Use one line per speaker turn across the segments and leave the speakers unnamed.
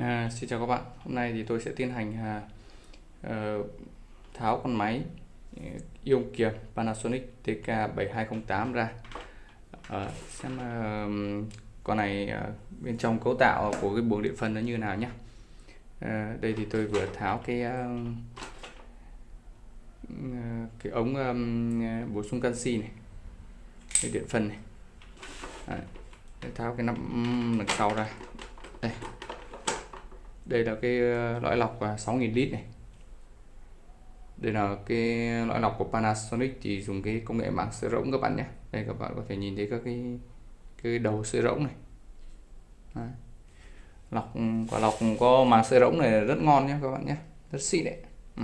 À, xin chào các bạn. Hôm nay thì tôi sẽ tiến hành à, ờ, tháo con máy ờ, yêu ion kiềm Panasonic TK7208 ra. à, xem à, con này à, bên trong cấu tạo của cái buồng điện phân nó như nào nhé. à, đây thì tôi vừa tháo cái à, cái ống à, bổ sung canxi này, cái điện phân này. à, tháo cái nắp đằng sau ra. Đây đây là cái ờ, lõi lọc à, 6.000 lít này. Đây là cái lõi lọc của Panasonic thì dùng cái công nghệ màng sữa rỗng các bạn nhé. Đây các bạn có thể nhìn thấy các cái cái đầu sữa rỗng này. Đấy. lọc ừ, quả lọc có màng sữa rỗng này rất ngon nhé các bạn nhé. Rất xịn đấy. Ừ.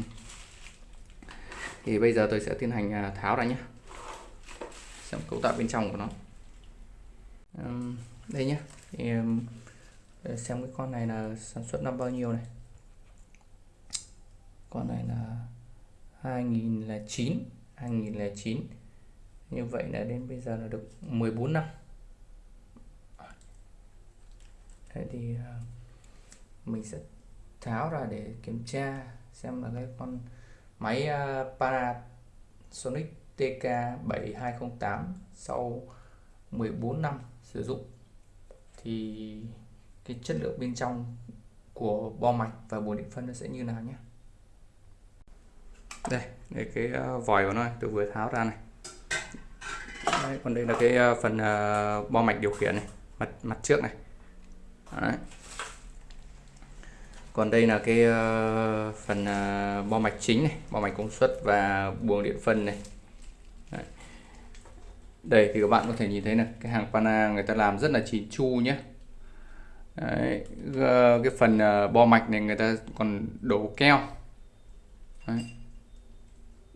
thì bây giờ tôi sẽ tiến hành à, tháo ra nhé. Xem cấu tạo bên trong của nó. Đây nhé. Thì, để xem cái con này là sản xuất năm bao nhiêu này. Con này là 2009 2009 như vậy là đến bây giờ là được 14 năm. Thế thì à, mình sẽ tháo ra để kiểm tra xem là cái con máy à, Panasonic TK7208 sau 14 năm sử dụng. Thì cái chất lượng bên trong của bo mạch và buồng điện phân nó sẽ như nào nhé. Đây đây cái ờ, vòi của nó này, tôi vừa tháo ra này. Đây, còn đây là cái ờ, phần ờ, bo mạch điều khiển này mặt mặt trước này. Đấy. còn đây là cái phần bo mạch chính này bo mạch công suất và buồng điện phân này. Đấy. đây thì các bạn có thể nhìn thấy là cái hàng Pana người ta làm rất là chỉn chu nhé. Đấy, cái phần ờ, bo mạch này người ta còn đổ keo. Đấy.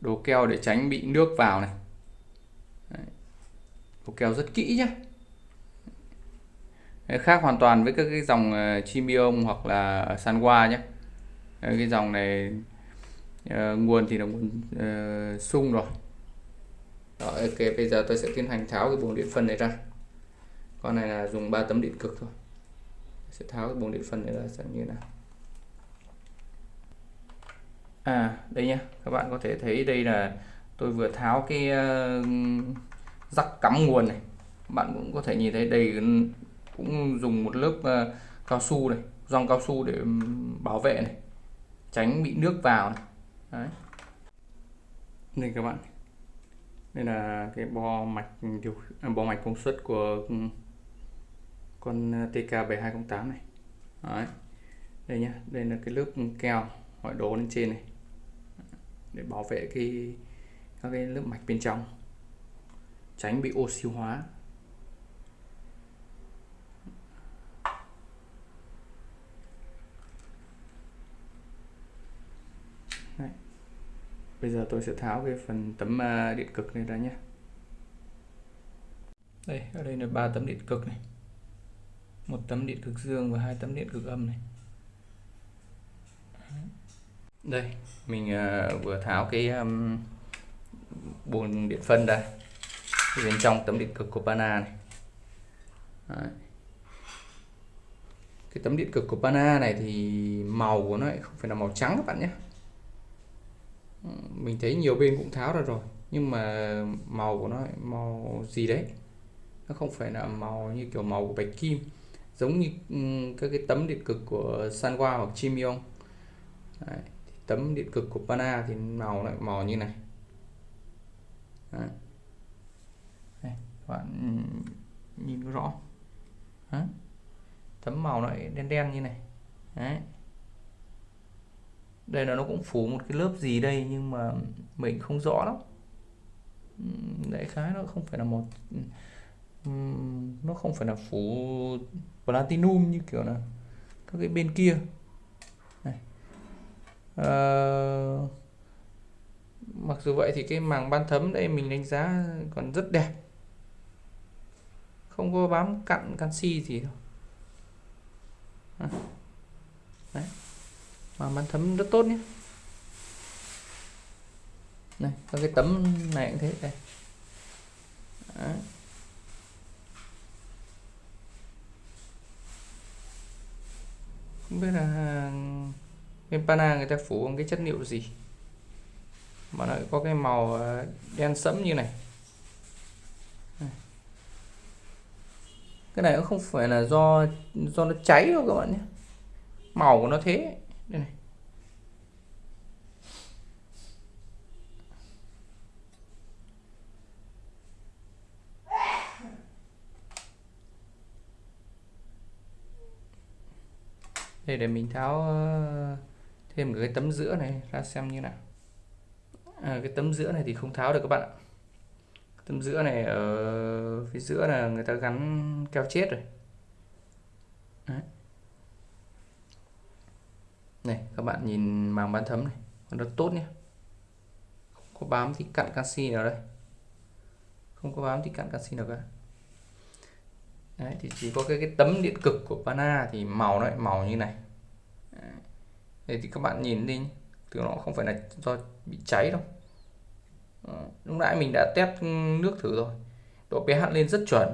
đổ keo để tránh bị nước vào này. Đấy. đổ keo rất kỹ nhé Đấy, khác hoàn toàn với các cái dòng ờ, Chimium hoặc là Sanwa nhé Đấy, cái dòng này uh, nguồn thì là nguồn uh, sung rồi. Đó, ok bây giờ tôi sẽ tiến hành tháo cái buồng điện phân này ra. Con này là dùng 3 tấm điện cực thôi sẽ tháo cái buồng điện phân này ra xem như nào. À đây nhá các bạn có thể thấy đây là tôi vừa tháo cái uh, rắc cắm nguồn này. Bạn cũng có thể nhìn thấy đây cũng dùng một lớp uh, cao su này gioăng cao su để bảo vệ này tránh bị nước vào này. Đấy. Đây các bạn đây là cái bo mạch điều à, bo mạch công suất của con ờ, TK7208 này. Đấy. đây nhá, đây là cái lớp keo ngoại đổ lên trên này. Để bảo vệ cái, các cái lớp mạch bên trong. Tránh bị oxy hóa. Đấy. bây giờ tôi sẽ tháo cái phần tấm ờ, điện cực này ra nhé đây, ở đây là ba tấm điện cực này một tấm điện cực dương và hai tấm điện cực âm này. Đây mình uh, vừa tháo cái um, buồng điện phân ra. Bên trong tấm điện cực của Pana này. Đấy. cái tấm điện cực của Pana này thì màu của nó không phải là màu trắng các bạn nhé. Mình thấy nhiều bên cũng tháo ra rồi nhưng mà màu của nó màu gì đấy? Nó không phải là màu như kiểu màu của bạch kim giống như ừ, các cái tấm điện cực của Sanwa hoặc Chimion Đấy. tấm điện cực của Pana thì màu lại màu như này Đấy. Đây, các bạn ừ, nhìn rõ Đấy. tấm màu lại đen đen như này Đấy. đây là nó cũng phủ một cái lớp gì đây nhưng mà mình không rõ lắm ừ, đại khái nó không phải là một nó không phải là phủ platinum như kiểu là các cái bên kia này. À, mặc dù vậy thì cái màng ban thấm đây mình đánh giá còn rất đẹp không có bám cặn canxi gì đâu à. Đấy. màng ban thấm rất tốt nhé này các cái tấm này cũng thế đây Đấy. Không biết là à, bên pana người ta phủ bằng cái chất liệu gì? Mà nó có cái màu à, đen sẫm như này. Cái này cũng không phải là do do nó cháy đâu các bạn nhé. Màu của nó thế. Đây này. Đây để mình tháo ờ, thêm cái tấm giữa này ra xem như nào. À, cái tấm giữa này thì không tháo được các bạn ạ. Tấm giữa này ở phía giữa là người ta gắn keo chết rồi. Đấy. này các bạn nhìn màng bán thấm này còn rất tốt nhé không có bám thì cặn canxi nào đây. Không có bám thì cặn canxi nào cả. Đấy, thì chỉ có cái, cái tấm điện cực của Pana thì màu nó màu như này. Đấy. thì các bạn nhìn đi thì nó không phải là do bị cháy đâu. Lúc nãy mình đã test nước thử rồi. Độ pH lên rất chuẩn.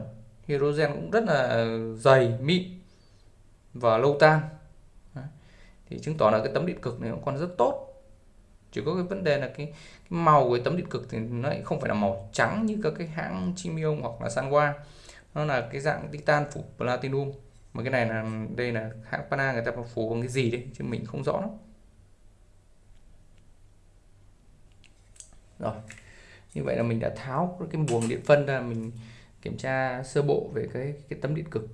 Hydrogen cũng rất là dày mịn và lâu tan. Thì chứng tỏ là cái tấm điện cực này cũng còn rất tốt. Chỉ có cái vấn đề là cái, cái màu của tấm điện cực thì nó lại không phải là màu trắng như các cái hãng Chimium hoặc là Sanwa nó là cái dạng titan phủ platinum. Mà cái này là, đây là hãng Pana, người ta phủ bằng cái gì đấy, chứ mình không rõ lắm. Rồi, như vậy là mình đã tháo cái buồng điện phân ra, mình kiểm tra sơ bộ về cái cái tấm điện cực.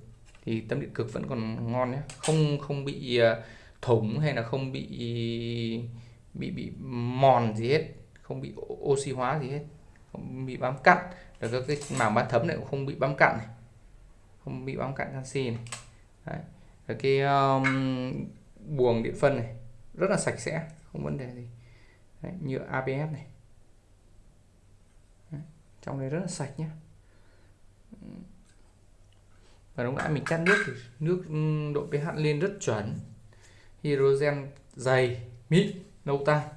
Thì tấm điện cực vẫn còn ngon nhé. Không không bị à, thủng hay là không bị bị bị mòn gì hết, không bị oxy hóa gì hết không bị bám cặn. Rồi các cái màng bát thấm này cũng không bị bám cặn này. Không bị bám cặn canxi này. Đấy. Rồi cái um, buồng điện phân này rất là sạch sẽ không vấn đề gì. Đấy, nhựa ABS này. Trong này rất là sạch nhé và lúc nãy mình chắt nước thì nước độ pH lên rất chuẩn. Hydrogen dày mịn nâu tan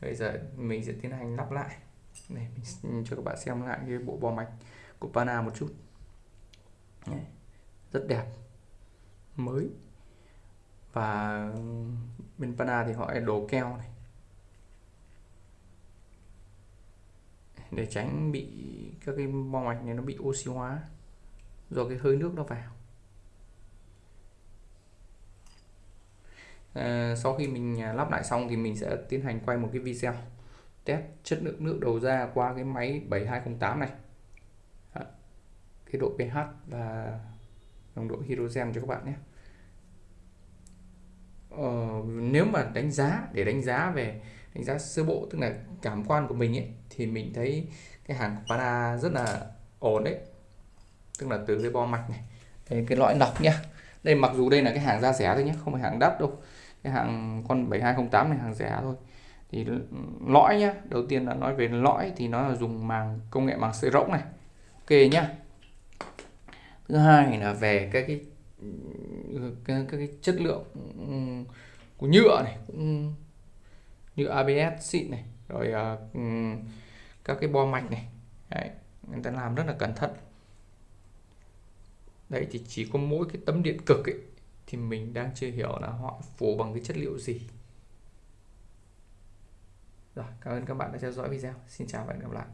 bây giờ mình sẽ tiến hành lắp lại. Để mình cho các bạn xem lại cái bộ bò mạch của Pana một chút. Đấy. rất đẹp, mới. Và bên Pana thì họ đồ keo này. Để tránh bị các cái bo mạch này nó bị oxy hóa do cái hơi nước nó vào. À, sau khi mình à, lắp lại xong thì mình sẽ tiến hành quay một cái video. Test chất lượng nước đầu ra qua cái máy 7208 này. Cái độ pH và nồng độ hydrogen cho các bạn nhé. Ờ, nếu mà đánh giá để đánh giá về đánh giá sơ bộ tức là cảm quan của mình ấy thì mình thấy cái hàng của Pana rất là ổn đấy. Tức là từ cái bo mạch này đây, cái lõi lọc nhá. Đây mặc dù đây là cái hàng da rẻ thôi nhé không phải hàng đắt đâu cái hàng con 7208 này hàng rẻ thôi. Thì lõi nhá đầu tiên là nói về lõi thì nó là dùng màng công nghệ màng sợi rỗng này. Ok nhá. Thứ hai là về các cái các, các cái chất lượng ừ, của nhựa này như ABS xịn này rồi uh, các cái bo mạch này. Đấy, người ta làm rất là cẩn thận. Đấy thì chỉ có mỗi cái tấm điện cực ấy thì mình đang chưa hiểu là họ phủ bằng cái chất liệu gì. Rồi, cảm ơn các bạn đã theo dõi video. Xin chào và hẹn gặp lại.